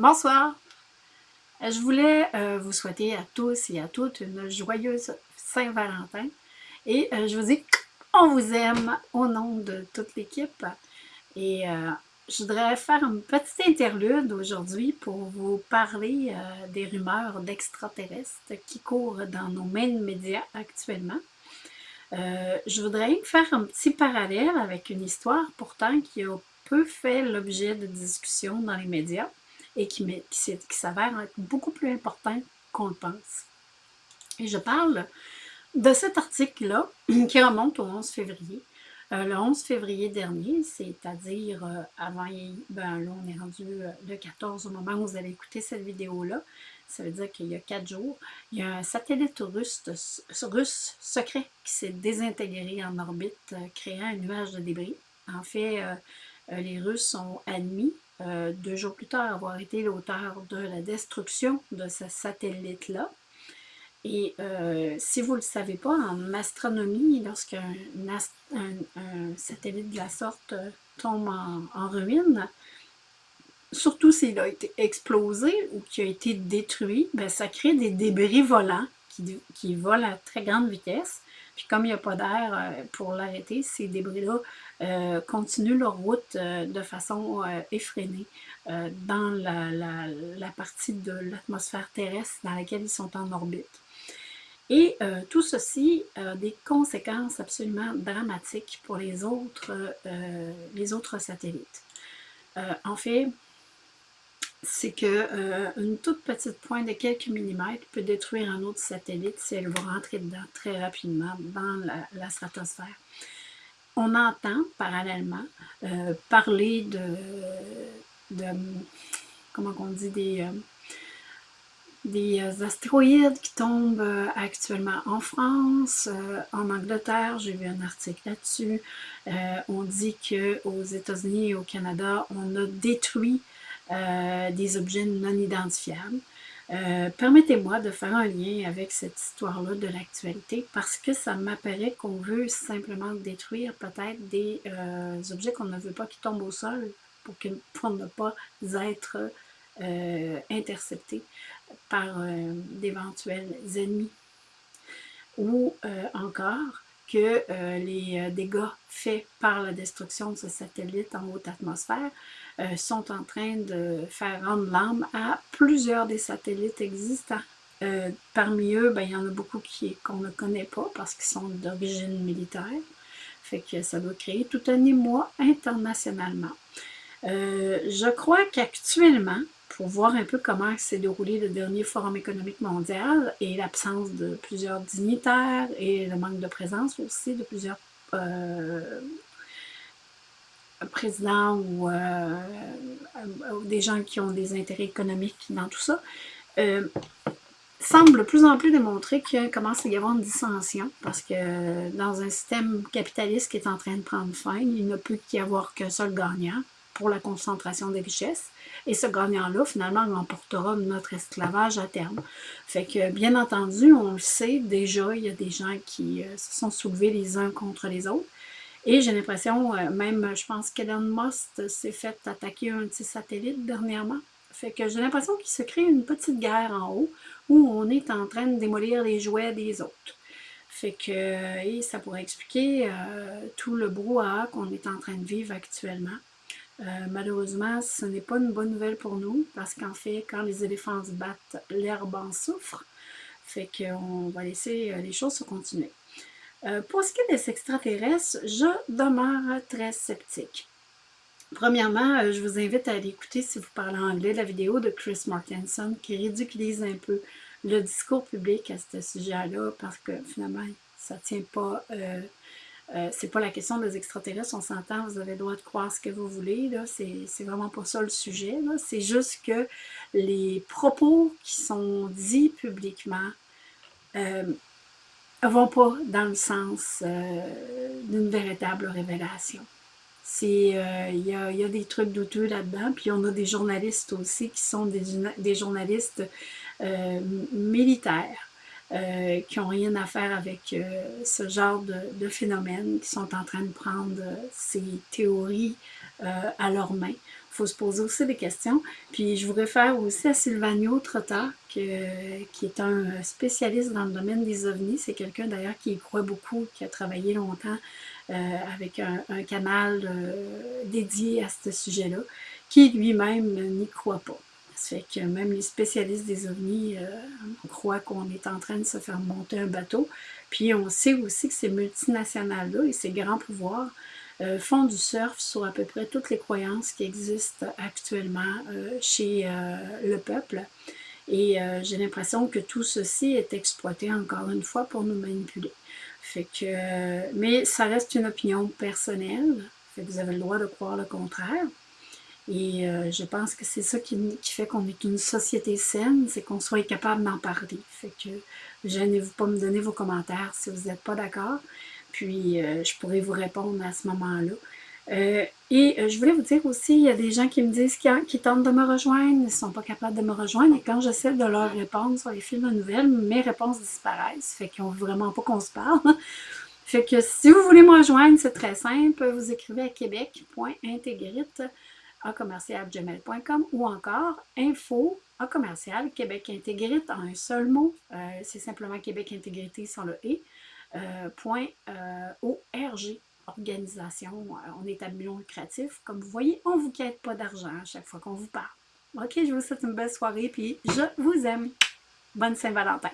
Bonsoir! Je voulais euh, vous souhaiter à tous et à toutes une joyeuse Saint-Valentin. Et euh, je vous dis, on vous aime au nom de toute l'équipe. Et euh, je voudrais faire une petite interlude aujourd'hui pour vous parler des rumeurs d'extraterrestres qui courent dans nos mains médias actuellement. je voudrais faire un petit parallèle avec une histoire pourtant qui a peu fait l'objet de discussions dans les médias et qui, s'avère être beaucoup plus important qu'on le pense. Et je parle de cet article-là qui remonte au 11 février. Euh, le 11 février dernier, c'est-à-dire euh, avant, ben là on est rendu euh, le 14 au moment où vous allez écouter cette vidéo-là, ça veut dire qu'il y a quatre jours, il y a un satellite russe, russe secret qui s'est désintégré en orbite, créant un nuage de débris. En fait, les Russes ont admis euh, deux jours plus tard, avoir été l'auteur de la destruction de ce satellite-là. Et euh, si vous ne le savez pas, en astronomie, lorsqu'un un, satellite de la sorte euh, tombe en, ruine, surtout s'il a été explosé ou qu'il a été détruit, ben, ça crée des débris volants qui, qui volent à très grande vitesse. Puis comme il n'y a pas d'air pour l'arrêter, ces débris-là euh, continuent leur route euh, de façon euh, effrénée dans la, partie de l'atmosphère terrestre dans laquelle ils sont en orbite. Et tout ceci a des conséquences absolument dramatiques pour les autres satellites. en fait, c'est qu'une une toute petite pointe de quelques millimètres peut détruire un autre satellite si elle va rentrer dedans très rapidement dans la stratosphère on entend parallèlement euh, parler de, de, comment on dit, des, euh, des euh, astéroïdes qui tombent actuellement en France, en Angleterre, j'ai vu un article là-dessus. on dit qu'aux États-Unis et au Canada, on a détruit des objets non identifiables. Euh, permettez-moi de faire un lien avec cette histoire-là de l'actualité parce que ça m'apparaît qu'on veut simplement détruire peut-être des euh, objets qu'on ne veut pas qui tombent au sol pour, ne pas être euh, interceptés par d'éventuels ennemis. Ou encore que les dégâts faits par la destruction de ce satellite en haute atmosphère euh, sont en train de faire rendre l'âme à plusieurs des satellites existants. Euh, parmi eux, ben, il y en a beaucoup qu'on ne connaît pas parce qu'ils sont d'origine militaire. Fait que ça doit créer tout un émoi internationalement. Euh, je crois qu'actuellement, pour voir un peu comment s'est déroulé le dernier Forum économique mondial et l'absence de plusieurs dignitaires et le manque de présence aussi de plusieurs président ou, euh, des gens qui ont des intérêts économiques dans tout ça, euh, semble de plus en plus démontrer qu'il commence à y avoir une dissension parce que dans un système capitaliste qui est en train de prendre fin, il ne peut qu'y avoir qu'un seul gagnant pour la concentration des richesses. Et ce gagnant-là, finalement, remportera notre esclavage à terme. Fait que, bien entendu, on le sait, déjà, il y a des gens qui euh, se sont soulevés les uns contre les autres. Et j'ai l'impression, euh, même, je pense qu'Elon Musk s'est fait attaquer un petit satellite dernièrement. Fait que j'ai l'impression qu'il se crée une petite guerre en haut où on est en train de démolir les jouets des autres. Fait que et ça pourrait expliquer euh, tout le brouhaha qu'on est en train de vivre actuellement. Euh, malheureusement, ce n'est pas une bonne nouvelle pour nous parce qu'en fait, quand les éléphants se battent, l'herbe en souffre. Fait qu'on va laisser les choses se continuer. Euh, pour ce qui est des extraterrestres, je demeure très sceptique. Premièrement, euh, je vous invite à aller écouter, si vous parlez anglais, la vidéo de Chris Martenson qui ridiculise un peu le discours public à ce sujet-là parce que finalement, ça ne tient pas... Euh, c'est pas la question des extraterrestres, on s'entend, vous avez le droit de croire ce que vous voulez, c'est vraiment pas ça le sujet, c'est juste que les propos qui sont dits publiquement ne vont pas dans le sens euh, d'une véritable révélation. Euh, il y, a, des trucs douteux là-dedans, puis on a des journalistes aussi qui sont des, journalistes euh, qui n'ont rien à faire avec ce genre de, de, phénomène, qui sont en train de prendre ces théories à leurs mains. Il faut se poser aussi des questions. Puis je vous réfère aussi à Silvanio Trotta, qui est un spécialiste dans le domaine des ovnis. C'est quelqu'un d'ailleurs qui y croit beaucoup, qui a travaillé longtemps euh, avec un, canal euh, dédié à ce sujet-là, qui lui-même n'y croit pas. Fait que même les spécialistes des ovnis euh, croient qu'on est en train de se faire monter un bateau. Puis on sait aussi que ces multinationales-là et ces grands pouvoirs euh, font du surf sur à peu près toutes les croyances qui existent actuellement euh, chez le peuple. Et j'ai l'impression que tout ceci est exploité encore une fois pour nous manipuler. Fait que, mais ça reste une opinion personnelle. Fait que vous avez le droit de croire le contraire. Et je pense que c'est ça qui, fait qu'on est une société saine, c'est qu'on soit capable d'en parler. Fait que gênez-vous pas me donner vos commentaires si vous n'êtes pas d'accord puis euh, je pourrais vous répondre à ce moment-là. Euh, et euh, je voulais vous dire aussi, il y a des gens qui me disent qu'ils tentent de me rejoindre, ils ne sont pas capables de me rejoindre, et quand j'essaie de leur répondre sur les fils de nouvelles, mes réponses disparaissent, fait qu'ils n'ont vraiment pas qu'on se parle. fait que si vous voulez me rejoindre, c'est très simple, vous écrivez à québec.intégrite à commercialgmail.com ou encore info à commercial Québec Intégrite en un seul mot. c'est simplement Québec Intégrité sans le « et ». Euh, point euh, ORG, organisation, euh, on est à lucratif. Comme vous voyez, on ne vous quête pas d'argent à chaque fois qu'on vous parle. Ok, je vous souhaite une belle soirée, puis je vous aime. Bonne Saint-Valentin!